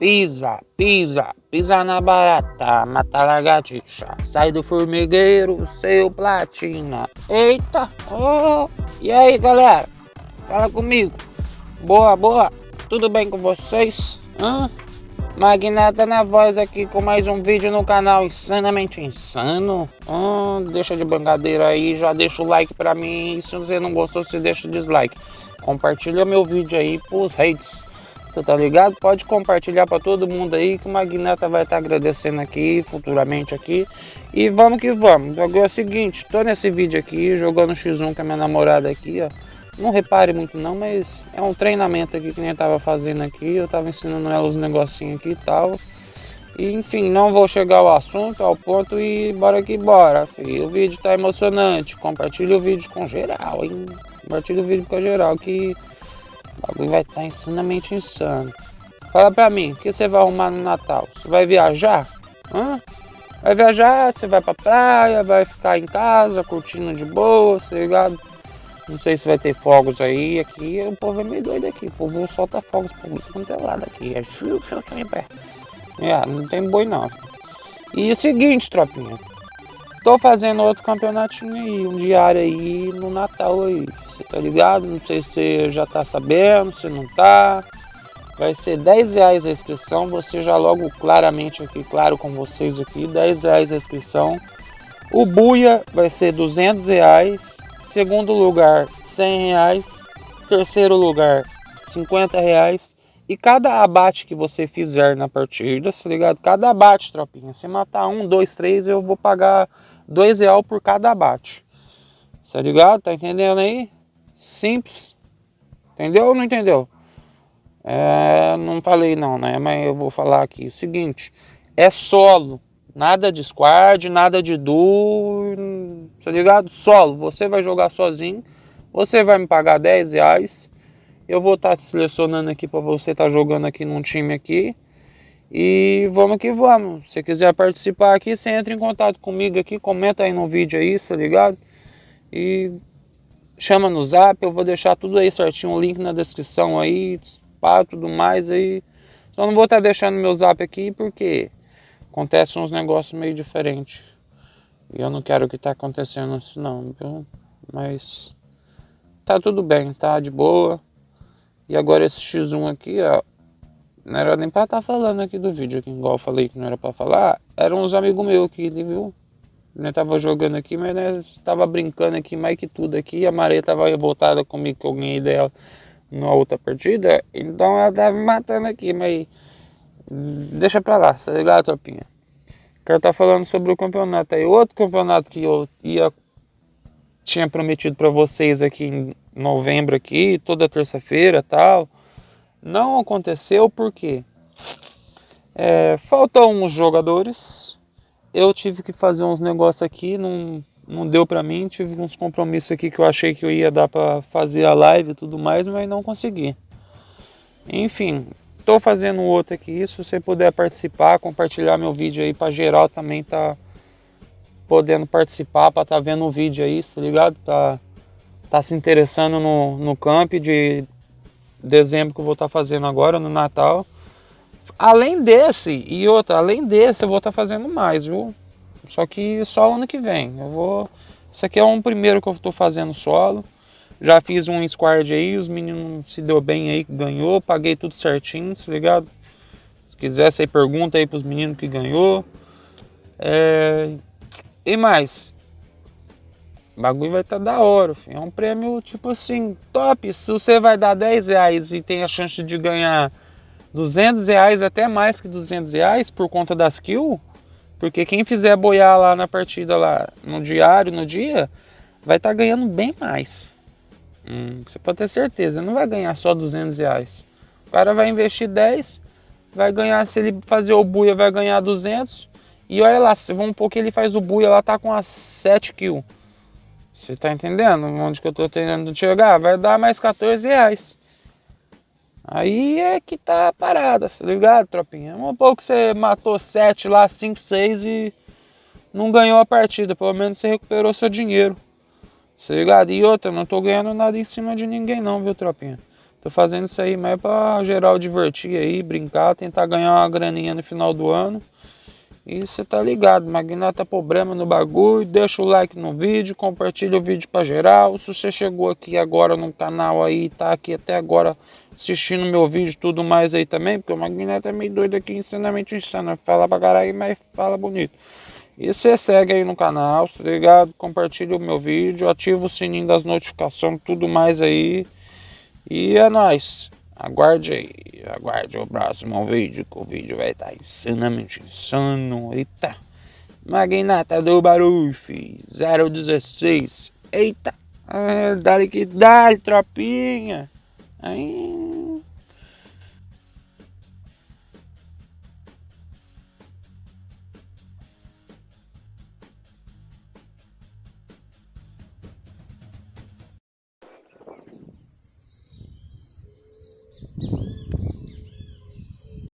Pisa, pisa, pisa na barata, mata lagartixa. Sai do formigueiro, seu platina. Eita, oh. e aí galera? Fala comigo. Boa, boa. Tudo bem com vocês? Hã? Magnata na voz aqui com mais um vídeo no canal Insanamente Insano. Hum, deixa de brincadeira aí, já deixa o like pra mim. E se você não gostou, você deixa o dislike. Compartilha meu vídeo aí pros hates. Você tá ligado? Pode compartilhar para todo mundo aí que o Magnata vai estar tá agradecendo aqui futuramente aqui. E vamos que vamos. Agora é o seguinte, tô nesse vídeo aqui jogando X1 com a minha namorada aqui, ó. Não repare muito não, mas é um treinamento aqui que nem eu tava fazendo aqui. Eu tava ensinando ela os negocinhos aqui e tal. E, enfim, não vou chegar ao assunto, ao ponto e bora que bora, filho. O vídeo tá emocionante. Compartilha o vídeo com geral, hein? Compartilha o vídeo com geral que o bagulho vai estar tá insanamente insano. Fala pra mim, o que você vai arrumar no Natal? Você vai viajar? Hã? Vai viajar, você vai pra praia, vai ficar em casa, curtindo de boa, tá ligado? Não sei se vai ter fogos aí, aqui o povo é meio doido aqui, o povo solta fogos por quanto é lado aqui, é tô em pé. É, não tem boi não. E o seguinte, tropinha, tô fazendo outro campeonatinho aí, um diário aí no Natal aí. Você tá ligado? Não sei se você já tá sabendo, se não tá. Vai ser 10 reais a inscrição. Você já logo claramente aqui, claro com vocês aqui, 10 reais a inscrição. O Buia vai ser 200 reais. Segundo lugar, 100 reais. Terceiro lugar, 50 reais. E cada abate que você fizer na partida, tá ligado? Cada abate, tropinha. Se matar um, dois, três, eu vou pagar dois reais por cada abate. Tá ligado? Tá entendendo aí? Simples. Entendeu ou não entendeu? É, não falei não, né? Mas eu vou falar aqui. O seguinte, é solo. Nada de squad, nada de duo, tá ligado? Solo. Você vai jogar sozinho. Você vai me pagar 10 reais. Eu vou estar tá selecionando aqui para você estar tá jogando aqui num time aqui. E vamos que vamos. Se quiser participar aqui, você entra em contato comigo aqui, comenta aí no vídeo aí, tá ligado? E chama no zap, eu vou deixar tudo aí certinho, o link na descrição aí, pá, tudo mais aí. Só não vou estar tá deixando meu zap aqui porque acontece uns negócios meio diferentes. E eu não quero que tá acontecendo isso não, viu? Mas tá tudo bem, tá de boa. E agora esse X1 aqui, ó, não era nem pra estar tá falando aqui do vídeo, aqui, igual eu falei que não era pra falar. Eram uns amigos meus aqui, viu? né, tava jogando aqui, mas né, estava brincando aqui mais que tudo aqui. A Maria tava revoltada comigo que eu ganhei dela na outra partida, então ela tava me matando aqui, mas deixa pra lá, tá ligado, tropinha? Quero estar tá falando sobre o campeonato aí. Outro campeonato que eu ia tinha prometido para vocês aqui em novembro aqui, toda terça-feira tal. Não aconteceu porque é, faltam uns jogadores eu tive que fazer uns negócios aqui, não, não deu pra mim, tive uns compromissos aqui que eu achei que eu ia dar pra fazer a live e tudo mais, mas não consegui. Enfim, tô fazendo outro aqui, se você puder participar, compartilhar meu vídeo aí pra geral também tá podendo participar, pra tá vendo o vídeo aí, tá ligado? Tá, tá se interessando no, no camp de dezembro que eu vou estar tá fazendo agora, no Natal. Além desse, e outra, além desse eu vou estar tá fazendo mais, viu? Só que só ano que vem. Eu vou. Isso aqui é um primeiro que eu estou fazendo solo. Já fiz um squad aí, os meninos se deu bem aí, ganhou, paguei tudo certinho, tá ligado? Se quiser, você pergunta aí pros meninos que ganhou. É... E mais, o bagulho vai estar tá da hora, filho. é um prêmio tipo assim, top. Se você vai dar 10 reais e tem a chance de ganhar 200 reais, até mais que 200 reais por conta das kills, porque quem fizer boiar lá na partida, lá no diário, no dia, vai estar tá ganhando bem mais. Hum, você pode ter certeza, não vai ganhar só 200 reais. O cara vai investir 10, vai ganhar, se ele fazer o buia, vai ganhar 200. E olha lá, vamos um que ele faz o buia, lá tá com as 7 kills. Você tá entendendo onde que eu tô tentando chegar? Vai dar mais 14 reais. Aí é que tá a parada, tá ligado, tropinha? Um pouco você matou 7 lá, 5, 6 e não ganhou a partida. Pelo menos você recuperou seu dinheiro. Tá ligado? E outra, não tô ganhando nada em cima de ninguém não, viu, tropinha? Tô fazendo isso aí mais pra geral divertir aí, brincar, tentar ganhar uma graninha no final do ano. E você tá ligado, Magnata problema no bagulho, deixa o like no vídeo, compartilha o vídeo pra geral. Se você chegou aqui agora no canal aí, tá aqui até agora assistindo meu vídeo tudo mais aí também, porque o Magnata é meio doido aqui, ensinamento insano, fala pra caralho, mas fala bonito. E você segue aí no canal, tá ligado? Compartilha o meu vídeo, ativa o sininho das notificações, tudo mais aí. E é nóis. Aguarde aí, aguarde o próximo vídeo, que o vídeo vai estar insanamente insano. Eita. Magnata do Baruf 016. Eita. Ah, dá que dá, tropinha. Ainda.